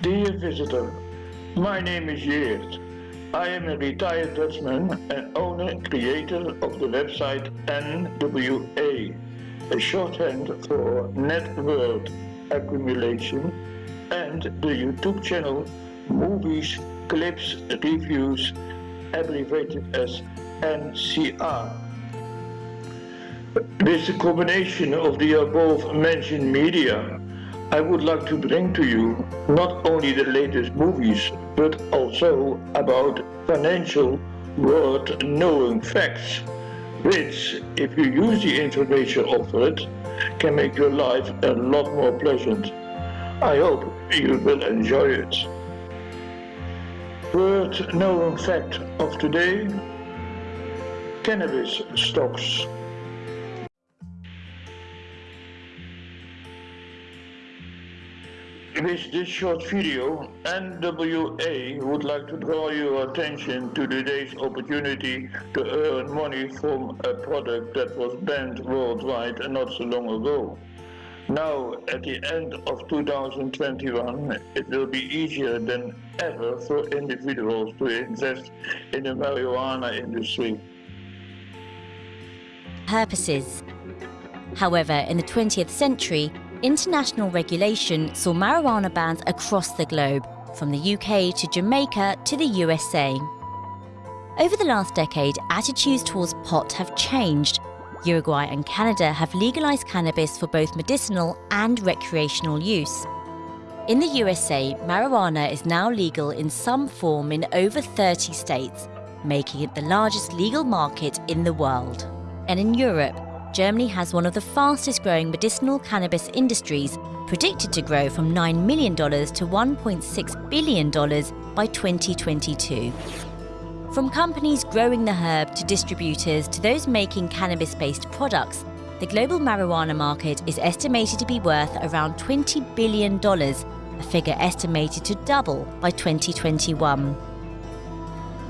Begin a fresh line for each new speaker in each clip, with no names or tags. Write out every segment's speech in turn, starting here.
Dear visitor, my name is Geert. I am a retired Dutchman and owner creator of the website NWA, a shorthand for Net World Accumulation, and the YouTube channel Movies, Clips, Reviews, abbreviated as NCR. With the combination of the above mentioned media, I would like to bring to you not only the latest movies, but also about financial world knowing facts, which, if you use the information offered, can make your life a lot more pleasant. I hope you will enjoy it. Worth knowing fact of today, cannabis stocks. With this short video, NWA would like to draw your attention to today's opportunity to earn money from a product that was banned worldwide not so long ago. Now, at the end of 2021, it will be easier than ever for individuals to invest in the marijuana industry.
Purposes. However, in the 20th century, international regulation saw marijuana bans across the globe, from the UK to Jamaica to the USA. Over the last decade, attitudes towards pot have changed. Uruguay and Canada have legalized cannabis for both medicinal and recreational use. In the USA, marijuana is now legal in some form in over 30 states, making it the largest legal market in the world. And in Europe, Germany has one of the fastest growing medicinal cannabis industries, predicted to grow from $9 million to $1.6 billion by 2022. From companies growing the herb to distributors to those making cannabis-based products, the global marijuana market is estimated to be worth around $20 billion, a figure estimated to double by 2021.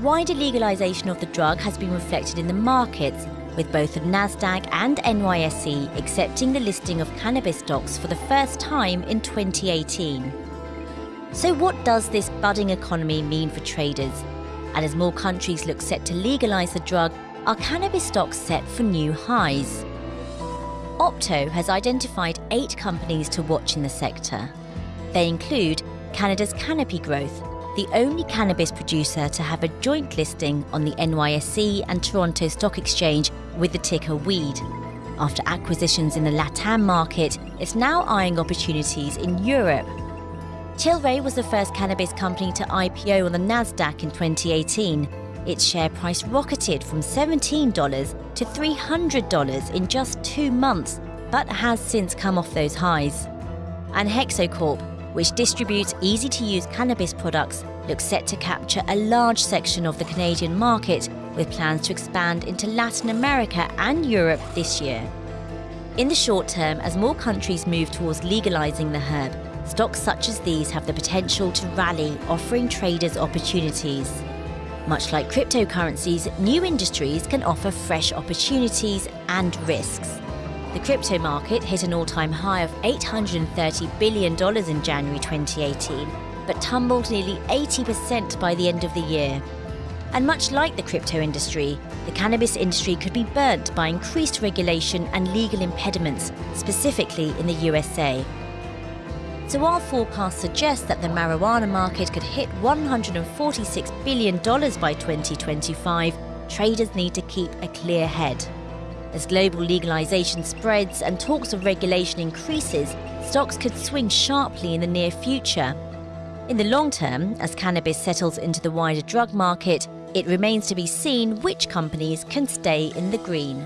Wider legalization of the drug has been reflected in the markets with both Nasdaq and NYSE accepting the listing of cannabis stocks for the first time in 2018. So what does this budding economy mean for traders? And as more countries look set to legalise the drug, are cannabis stocks set for new highs? Opto has identified eight companies to watch in the sector. They include Canada's Canopy Growth, the only cannabis producer to have a joint listing on the NYSE and Toronto Stock Exchange with the ticker WEED. After acquisitions in the LATAM market, it's now eyeing opportunities in Europe. Tilray was the first cannabis company to IPO on the Nasdaq in 2018. Its share price rocketed from $17 to $300 in just two months, but has since come off those highs. And HEXO Corp, which distributes easy-to-use cannabis products, looks set to capture a large section of the Canadian market with plans to expand into Latin America and Europe this year. In the short term, as more countries move towards legalising the herb, stocks such as these have the potential to rally, offering traders opportunities. Much like cryptocurrencies, new industries can offer fresh opportunities and risks. The crypto market hit an all-time high of $830 billion in January 2018, but tumbled nearly 80% by the end of the year. And much like the crypto industry, the cannabis industry could be burnt by increased regulation and legal impediments, specifically in the USA. So while forecasts suggest that the marijuana market could hit $146 billion by 2025, traders need to keep a clear head. As global legalization spreads and talks of regulation increases, stocks could swing sharply in the near future. In the long term, as cannabis settles into the wider drug market, it remains to be seen which companies can stay in the green.